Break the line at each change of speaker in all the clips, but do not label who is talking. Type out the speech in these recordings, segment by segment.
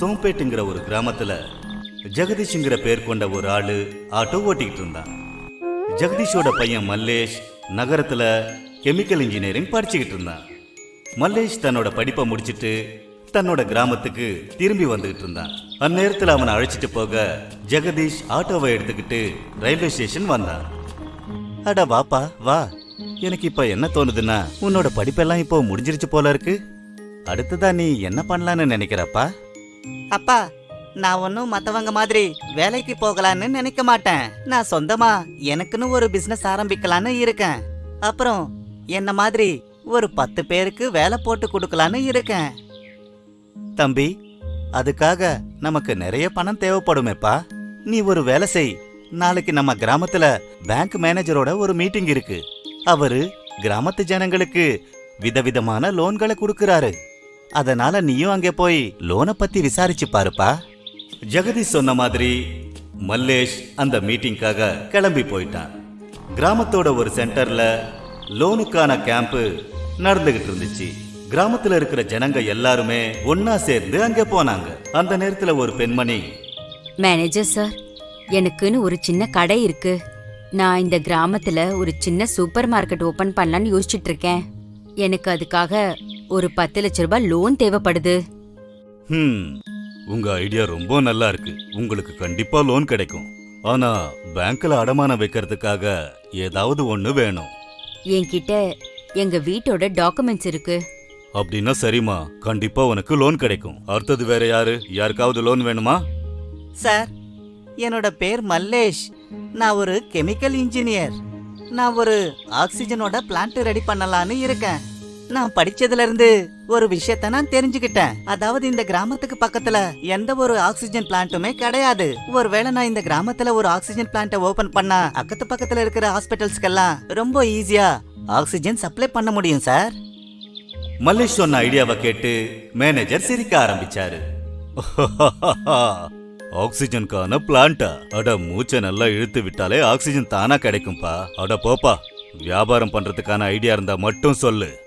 சோம்பேட்டுங்கிற ஒரு கிராமத்துல ஜெகதீஷ்ங்கிற பேர் கொண்ட ஒரு ஆளு ஆட்டோ ஓட்டிக்கிட்டு இருந்தான். ஜெகதீஷோட பையன் மல்லேஷ் நகரத்துல கெமிக்கல் இன்ஜினியரிங் படிச்சுக்கிட்டு இருந்தான். மல்லேஷ் தன்னோட படிப்பை முடிச்சிட்டு தன்னோட கிராமத்துக்கு திரும்பி வந்துகிட்டு இருந்தான். அந்நேரத்தில் அவனை அழைச்சிட்டு போக ஜெகதீஷ் ஆட்டோவை எடுத்துக்கிட்டு ரயில்வே ஸ்டேஷன் வந்தான். அட வாப்பா வா. எனக்கு இப்ப என்ன தோணுதுன்னா உன்னோட படிப்பெல்லாம் இப்போ முடிஞ்சிருச்சு போல இருக்கு. அடுத்ததா நீ என்ன பண்ணலான்னு நினைக்கிறப்பா?
அப்பா நான் ஒன்றும் மற்றவங்க மாதிரி வேலைக்கு போகலான்னு நினைக்க மாட்டேன். நான் சொந்தமா எனக்குன்னு ஒரு பிசினஸ் ஆரம்பிக்கலான்னு இருக்கேன். அப்புறம் என்ன மாதிரி ஒரு பத்து பேருக்கு வேலை போட்டு கொடுக்கலான்னு இருக்கேன்.
தம்பி அதுக்காக நமக்கு நிறைய பணம் தேவைப்படுமேப்பா. நீ ஒரு வேலை செய். நாளைக்கு நம்ம கிராமத்துல பேங்க் மேனேஜரோட ஒரு மீட்டிங் இருக்கு. அவரு கிராமத்து ஜனங்களுக்கு விதவிதமான லோன்களை கொடுக்கறாரு. அதனால நீயும் அங்கே போய் லோனை பத்தி விசாரிச்சு பாருப்பா. ஜெகதீஷ் சொன்ன மாதிரி மல்லேஷ் அந்த மீட்டிங்காக கிளம்பி போயிட்டான். கிராமத்தோட ஒரு சென்டர்ல லோனுக்கான கேம்ப் நடந்துகிட்டு இருந்துச்சு. கிராமத்துல இருக்கிற ஜனங்க எல்லாருமே ஒன்னா சேர்ந்து அங்க போனாங்க. அந்த நேரத்துல ஒரு பெண்மணி
மேனேஜர் சார் எனக்குன்னு ஒரு சின்ன கடை இருக்கு. நான் இந்த கிராமத்துல ஒரு சின்ன சூப்பர் மார்க்கெட் ஓபன் பண்ணலாம்னு யோசிச்சுட்டு இருக்கேன். எனக்கு அதுக்காக ஒரு பத்து லட்ச ரூபாய் லோன் தேவைப்படுது.
ஹம். உங்க ஐடியா ரொம்ப நல்லா இருக்கு. உங்களுக்கு கண்டிப்பா லோன் கிடைக்கும். ஆனா பேங்க்ல அடமானம் வைக்கிறதுக்காக ஏதாவது ஒண்ணு வேணும்.
என்கிட்ட எங்க வீட்டோட டாக்குமெண்ட்ஸ் இருக்கு.
அப்படின்னா சரிம்மா. கண்டிப்பா உனக்கு லோன் கிடைக்கும். அடுத்தது வேற யாரு? யாருக்காவது லோன் வேணுமா?
சார் என்னோட பேர் மல்லேஷ். நான் ஒரு கெமிக்கல் இன்ஜினியர் நான் ஒரு ஆக்சிஜனோட பிளான்ட் ரெடி பண்ணலான்னு இருக்கேன். நான் படிச்சதுல இருந்து ஒரு விஷயத்த நான் தெரிஞ்சுக்கிட்டேன். அதாவது இந்த கிராமத்துக்கு பக்கத்துல எந்த ஒரு ஆக்சிஜன் பிளான்ட்டுமே கிடையாது. ஒருவேளை நான் இந்த கிராமத்துல ஒரு ஆக்சிஜன் பிளான்ட்டை ஓபன் பண்ணா அக்கத்து பக்கத்துல இருக்கிற ஹாஸ்பிட்டல்ஸ்க்கெல்லாம் ரொம்ப ஈஸியா ஆக்சிஜன் சப்ளை பண்ண முடியும் சார்.
மல்லேஷ் சொன்ன ஐடியாவை கேட்டு மேனேஜர் சிரிக்க ஆரம்பிச்சாரு. ஆக்சிஜனுக்கான பிளான்ட்டா? அட மூச்சை நல்லா இழுத்து விட்டாலே ஆக்சிஜன் தானா கிடைக்கும்பா. அட போப்பா வியாபாரம் பண்றதுக்கான ஐடியா இருந்தா மட்டும் சொல்லு.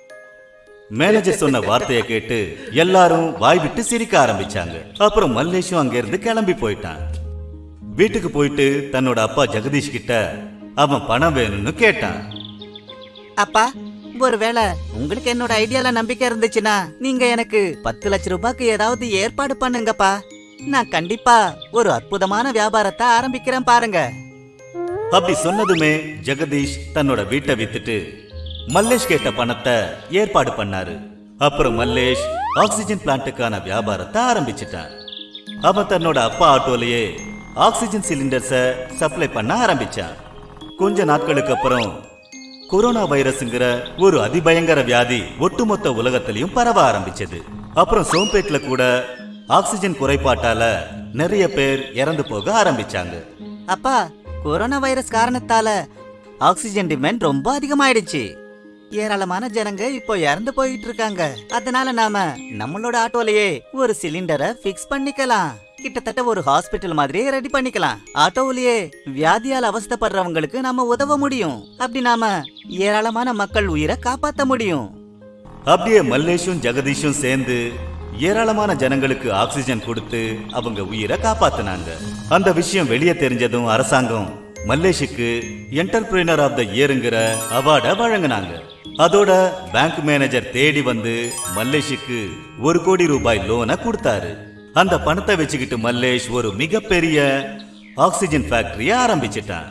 மேனேஜர் சொன்ன வார்த்தையை கேட்டு எல்லாரும் வாய் விட்டு சிரிக்க ஆரம்பிச்சாங்க. அப்புறம் மல்லேஷும் அங்கிருந்து கிளம்பி போயிட்டான். வீட்டுக்கு போயிட்டு தன்னோட அப்பா ஜெகதீஷ் கிட்ட அவன் பணம் வேணும்னு கேட்டான்.
அப்பா ஒருவேளை உங்களுக்கு என்னோட ஐடியால நம்பிக்கை இருந்துச்சுன்னா நீங்க எனக்கு பத்து லட்ச ரூபாய்க்கு ஏதாவது ஏற்பாடு பண்ணுங்கப்பா. நான் கண்டிப்பா ஒரு அற்புதமான வியாபாரத்தை ஆரம்பிக்கிறேன் பாருங்க.
அப்படி சொன்னதுமே ஜெகதீஷ் தன்னோட வீட்டை வித்துட்டு மல்லேஷ் கேட்ட பணத்தை ஏற்பாடு பண்ணாரு. அப்புறம் மல்லேஷ் ஆக்சிஜன் பிளான்ட்டுக்கான வியாபாரத்தை ஆரம்பிச்சிட்டான் அவன் தன்னோட அப்பா ஆட்டோலயே ஆக்சிஜன் சிலிண்டர்ஸை சப்ளை பண்ண ஆரம்பிச்சான் கொஞ்ச நாட்களுக்கு அப்புறம் கொரோனா வைரஸ்ங்கிற ஒரு அதிபயங்கர வியாதி ஒட்டுமொத்த உலகத்திலையும் பரவ ஆரம்பிச்சது. அப்புறம் சோம்பேட்ல கூட ஆக்சிஜன் குறைபாட்டால நிறைய பேர் இறந்து போக ஆரம்பிச்சாங்க.
அப்பா கொரோனா வைரஸ் காரணத்தால ஆக்சிஜன் டிமாண்ட் ரொம்ப அதிகமாயிடுச்சு. ஏராளமான ஜனங்க இப்போ இறந்து போயிட்டு இருக்காங்க அதனால நாம நம்மளோட ஆட்டோலயே ஒரு சிலிண்டரை ஃபிக்ஸ் பண்ணிக்கலாம். கிட்டத்தட்ட ஒரு ஹாஸ்பிட்டல் மாதிரியே ரெடி பண்ணிக்கலாம். ஆட்டோவிலேயே வியாதியால் அவஸ்தைப்படுறவங்களுக்கு நாம உதவ முடியும். அப்படி நாம ஏராளமான மக்கள் உயிரை காப்பாத்த முடியும்.
அப்படியே மல்லேஷும் ஜெகதீஷும் சேர்ந்து ஏராளமான ஜனங்களுக்கு ஆக்சிஜன் கொடுத்து அவங்க உயிரை காப்பாத்தினாங்க. அந்த விஷயம் வெளியே தெரிஞ்சதும் அரசாங்கம் மல்லேஷுக்கு என்டர்பிரினர் ஆஃப் த இயருங்கிற அவார்டை வழங்கினாங்க. அதோட பேங்க் மேனேஜர் தேடி வந்து மல்லேஷுக்கு ஒரு கோடி ரூபாய் லோனை கொடுத்தாரு. அந்த பணத்தை வச்சுக்கிட்டு மல்லேஷ் ஒரு மிகப்பெரிய ஆக்சிஜன் ஃபேக்டரியை ஆரம்பிச்சிட்டான்.